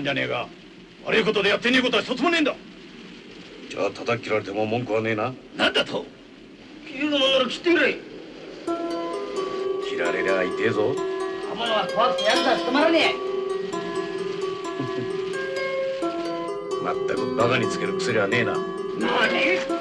まんじゃねえが悪いことでやってねえことは一つもねえんだ。じゃあ叩き切られても文句はねえな。なんだと。切るのなら切ってくれ。切られりゃ痛えぞ。刃物は怖くてやるさ務まらねまったくバカにつける薬はねえな。何？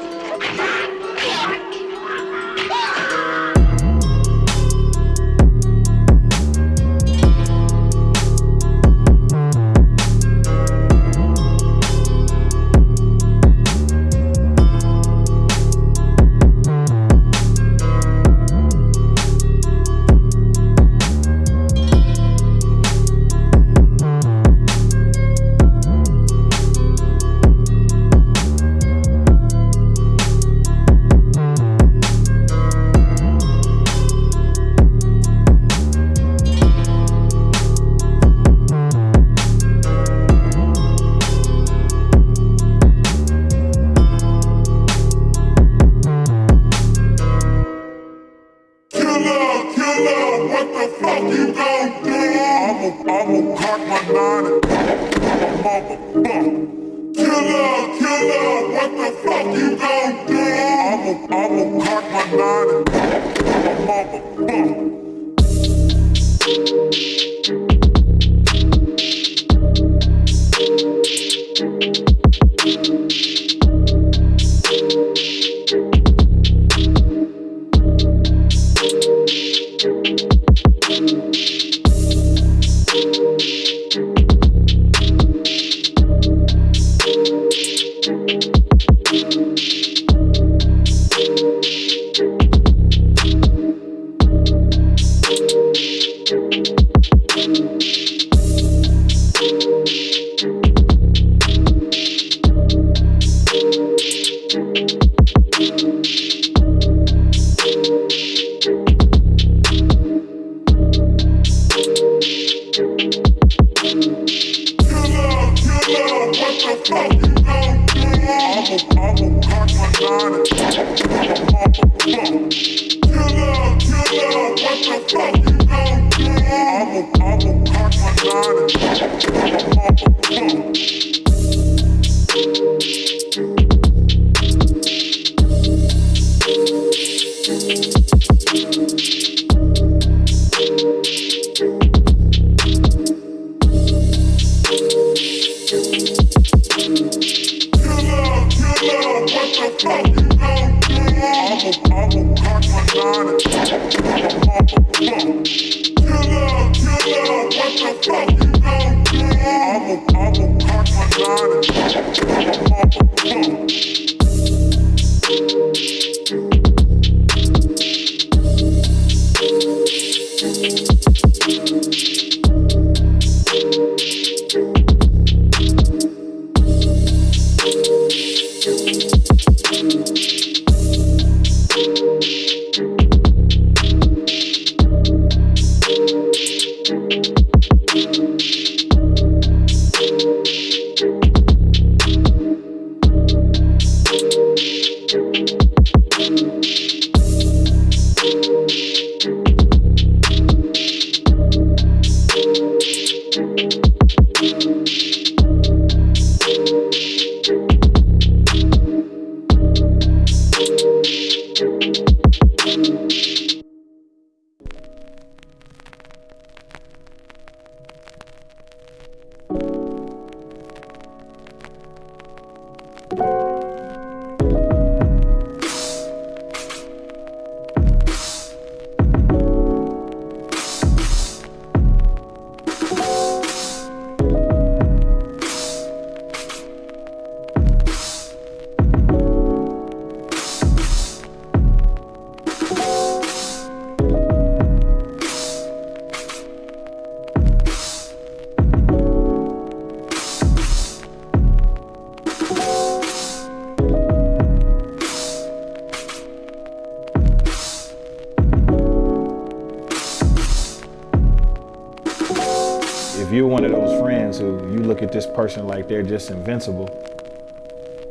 Person like they're just invincible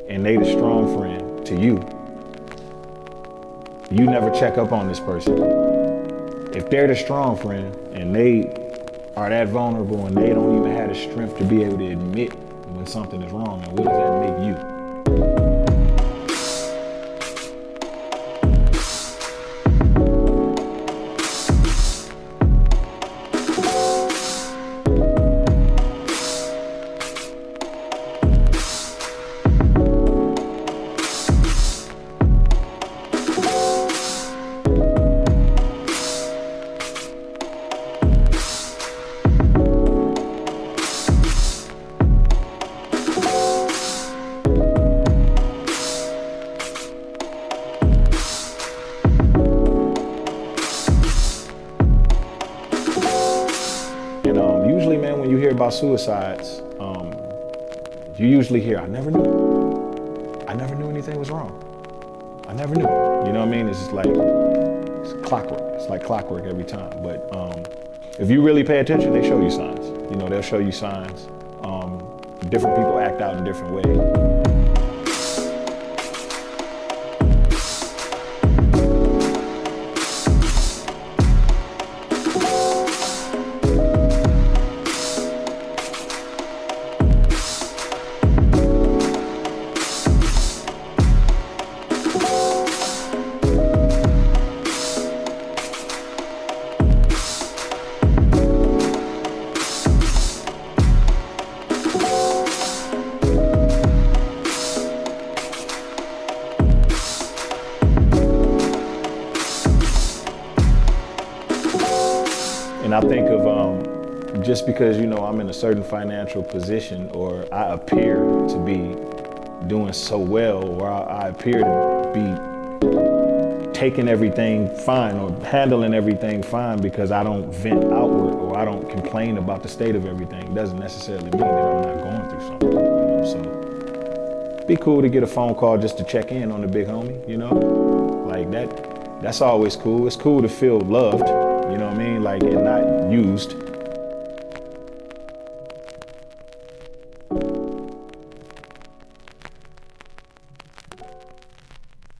and they the strong friend to you, you never check up on this person. If they're the strong friend and they are that vulnerable and they don't even have the strength to be able to admit when something is wrong, and what does that make you? Suicides, um, you usually hear, I never knew. I never knew anything was wrong. I never knew. You know what I mean? It's like, it's clockwork. It's like clockwork every time. But um, if you really pay attention, they show you signs. You know, they'll show you signs. Um, different people act out in different ways. Just because you know I'm in a certain financial position, or I appear to be doing so well, or I, I appear to be taking everything fine or handling everything fine because I don't vent outward or I don't complain about the state of everything doesn't necessarily mean that I'm not going through something. You know? So be cool to get a phone call just to check in on the big homie, you know? Like that that's always cool. It's cool to feel loved, you know what I mean? Like and not used.